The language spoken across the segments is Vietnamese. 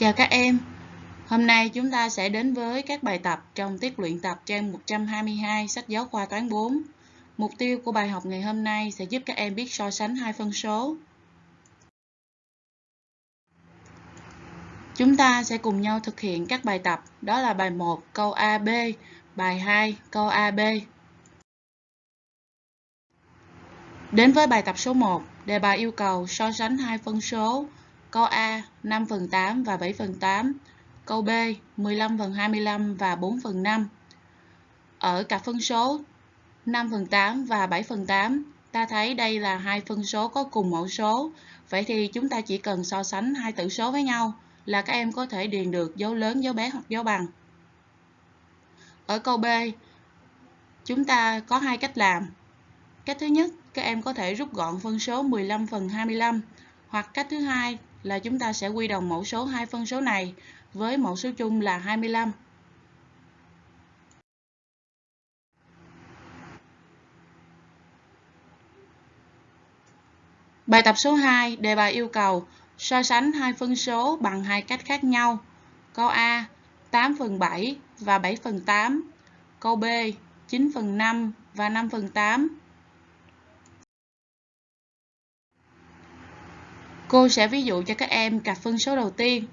Chào các em. Hôm nay chúng ta sẽ đến với các bài tập trong tiết luyện tập trang 122 sách giáo khoa toán 4. Mục tiêu của bài học ngày hôm nay sẽ giúp các em biết so sánh hai phân số. Chúng ta sẽ cùng nhau thực hiện các bài tập, đó là bài 1 câu AB, bài 2 câu AB. Đến với bài tập số 1, đề bài yêu cầu so sánh hai phân số Câu A 5 phần 8 và 7 phần 8. Câu B 15 phần 25 và 4 phần 5. Ở cặp phân số 5 phần 8 và 7 phần 8, ta thấy đây là hai phân số có cùng mẫu số. Vậy thì chúng ta chỉ cần so sánh hai tử số với nhau là các em có thể điền được dấu lớn, dấu bé hoặc dấu bằng. Ở câu B, chúng ta có hai cách làm. Cách thứ nhất, các em có thể rút gọn phân số 15 phần 25 hoặc cách thứ hai là chúng ta sẽ quy đồng mẫu số hai phân số này với mẫu số chung là 25. Bài tập số 2, đề bài yêu cầu so sánh hai phân số bằng hai cách khác nhau. Câu A 8 phần 7 và 7 phần 8. Câu B 9 phần 5 và 5 phần 8. Cô sẽ ví dụ cho các em cặp phân số đầu tiên.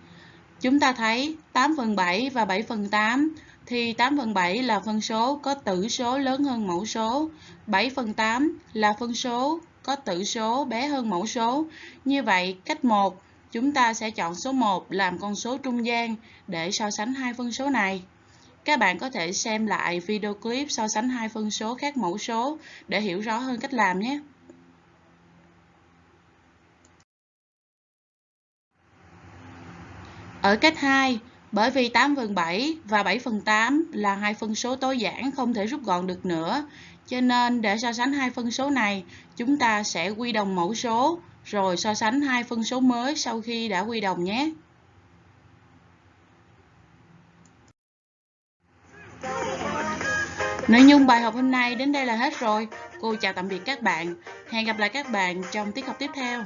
Chúng ta thấy 8 phần 7 và 7 phần 8 thì 8 phần 7 là phân số có tử số lớn hơn mẫu số, 7 phần 8 là phân số có tử số bé hơn mẫu số. Như vậy, cách 1, chúng ta sẽ chọn số 1 làm con số trung gian để so sánh hai phân số này. Các bạn có thể xem lại video clip so sánh hai phân số khác mẫu số để hiểu rõ hơn cách làm nhé. Ở cách 2, bởi vì 8 phần 7 và 7 phần 8 là hai phân số tối giản không thể rút gọn được nữa, cho nên để so sánh hai phân số này, chúng ta sẽ quy đồng mẫu số rồi so sánh hai phân số mới sau khi đã quy đồng nhé. Nội dung bài học hôm nay đến đây là hết rồi. Cô chào tạm biệt các bạn. Hẹn gặp lại các bạn trong tiết học tiếp theo.